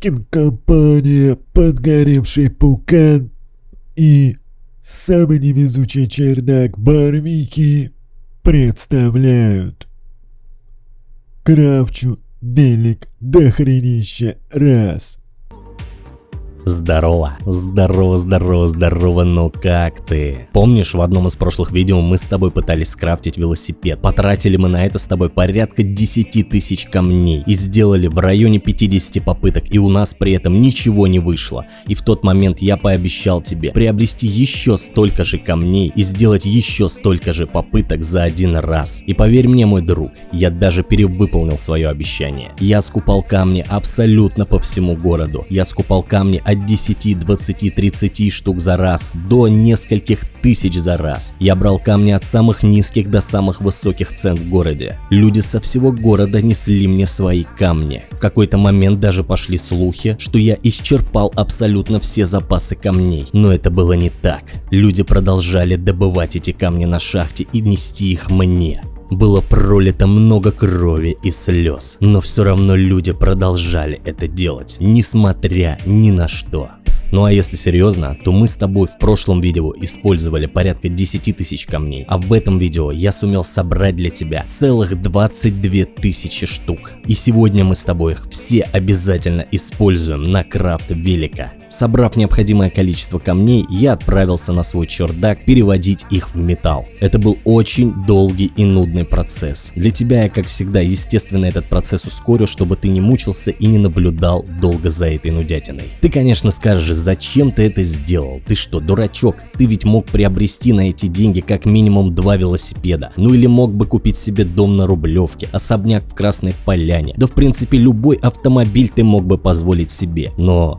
кинокомпания «Подгоревший пукан» и самый невезучий чердак Барвики представляют Кравчу велик дохренища раз. Здорово, здорово, здорово, здорово, ну как ты? Помнишь, в одном из прошлых видео мы с тобой пытались скрафтить велосипед? Потратили мы на это с тобой порядка 10 тысяч камней и сделали в районе 50 попыток, и у нас при этом ничего не вышло. И в тот момент я пообещал тебе приобрести еще столько же камней и сделать еще столько же попыток за один раз. И поверь мне, мой друг, я даже перевыполнил свое обещание. Я скупал камни абсолютно по всему городу. Я скупал камни от 10, 20, 30 штук за раз до нескольких тысяч за раз. Я брал камни от самых низких до самых высоких цен в городе. Люди со всего города несли мне свои камни. В какой-то момент даже пошли слухи, что я исчерпал абсолютно все запасы камней. Но это было не так. Люди продолжали добывать эти камни на шахте и нести их мне. Было пролито много крови и слез, но все равно люди продолжали это делать, несмотря ни на что. Ну а если серьезно, то мы с тобой в прошлом видео использовали порядка 10 тысяч камней, а в этом видео я сумел собрать для тебя целых 22 тысячи штук. И сегодня мы с тобой их все обязательно используем на крафт велика. Собрав необходимое количество камней, я отправился на свой чердак переводить их в металл. Это был очень долгий и нудный процесс. Для тебя я, как всегда, естественно этот процесс ускорю, чтобы ты не мучился и не наблюдал долго за этой нудятиной. Ты, конечно, скажешь, зачем ты это сделал? Ты что, дурачок? Ты ведь мог приобрести на эти деньги как минимум два велосипеда. Ну или мог бы купить себе дом на Рублевке, особняк в Красной Поляне. Да в принципе любой автомобиль ты мог бы позволить себе. Но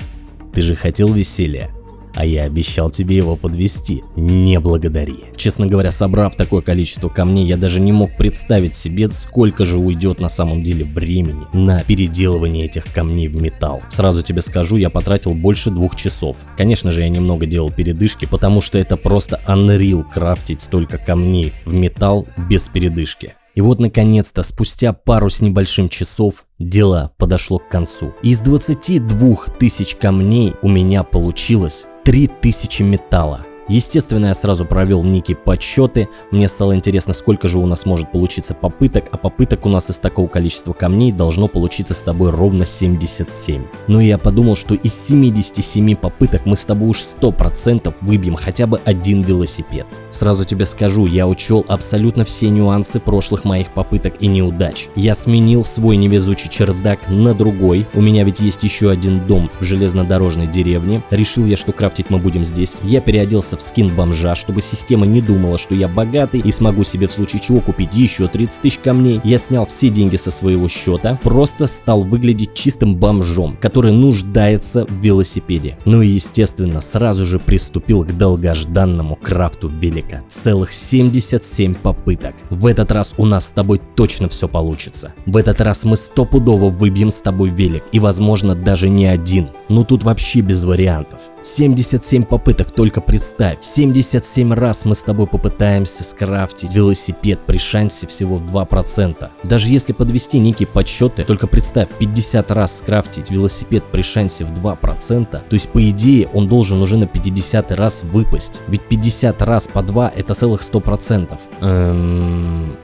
ты же хотел веселья. А я обещал тебе его подвести. Не благодари. Честно говоря, собрав такое количество камней, я даже не мог представить себе, сколько же уйдет на самом деле времени на переделывание этих камней в металл. Сразу тебе скажу, я потратил больше двух часов. Конечно же, я немного делал передышки, потому что это просто unreal крафтить столько камней в металл без передышки. И вот наконец-то, спустя пару с небольшим часов, дело подошло к концу. Из 22 тысяч камней у меня получилось 3000 металла. Естественно, я сразу провел некие подсчеты, мне стало интересно, сколько же у нас может получиться попыток, а попыток у нас из такого количества камней должно получиться с тобой ровно 77. Но я подумал, что из 77 попыток мы с тобой уж 100% выбьем хотя бы один велосипед. Сразу тебе скажу, я учел абсолютно все нюансы прошлых моих попыток и неудач. Я сменил свой невезучий чердак на другой, у меня ведь есть еще один дом в железнодорожной деревне, решил я, что крафтить мы будем здесь, я переоделся в скин бомжа, чтобы система не думала, что я богатый и смогу себе в случае чего купить еще 30 тысяч камней. Я снял все деньги со своего счета, просто стал выглядеть чистым бомжом, который нуждается в велосипеде. Ну и естественно, сразу же приступил к долгожданному крафту велика. Целых 77 попыток. В этот раз у нас с тобой точно все получится. В этот раз мы стопудово выбьем с тобой велик и возможно даже не один. Ну тут вообще без вариантов. 77 попыток, только представь. 77 раз мы с тобой попытаемся скрафтить велосипед при шансе всего в 2%. Даже если подвести некие подсчеты, только представь, 50 раз скрафтить велосипед при шансе в 2%, то есть по идее он должен уже на 50 раз выпасть. Ведь 50 раз по 2 это целых 100%. Эм...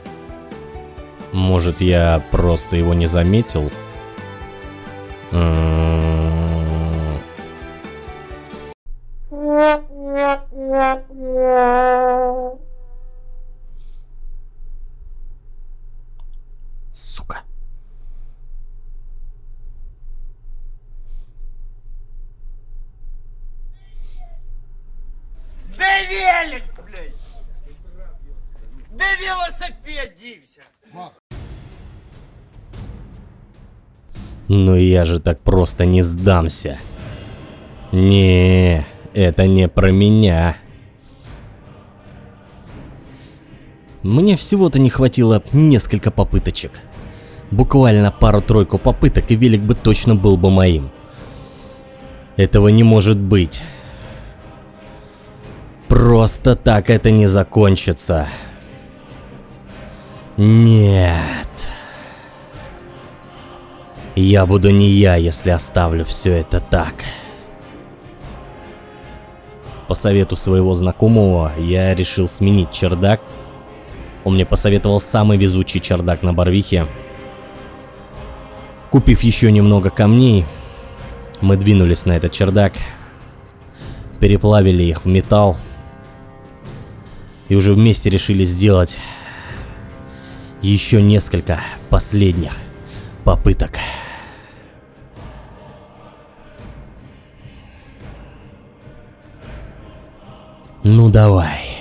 Может я просто его не заметил? Сука. Да велик, блядь! Да велосипед дився! Но я же так просто не сдамся. Не, это не про меня. Мне всего-то не хватило несколько попыточек. Буквально пару-тройку попыток, и велик бы точно был бы моим. Этого не может быть. Просто так это не закончится. Нет. Я буду не я, если оставлю все это так. По совету своего знакомого я решил сменить чердак. Он мне посоветовал самый везучий чердак на Барвихе. Купив еще немного камней, мы двинулись на этот чердак, переплавили их в металл и уже вместе решили сделать еще несколько последних попыток. Ну давай.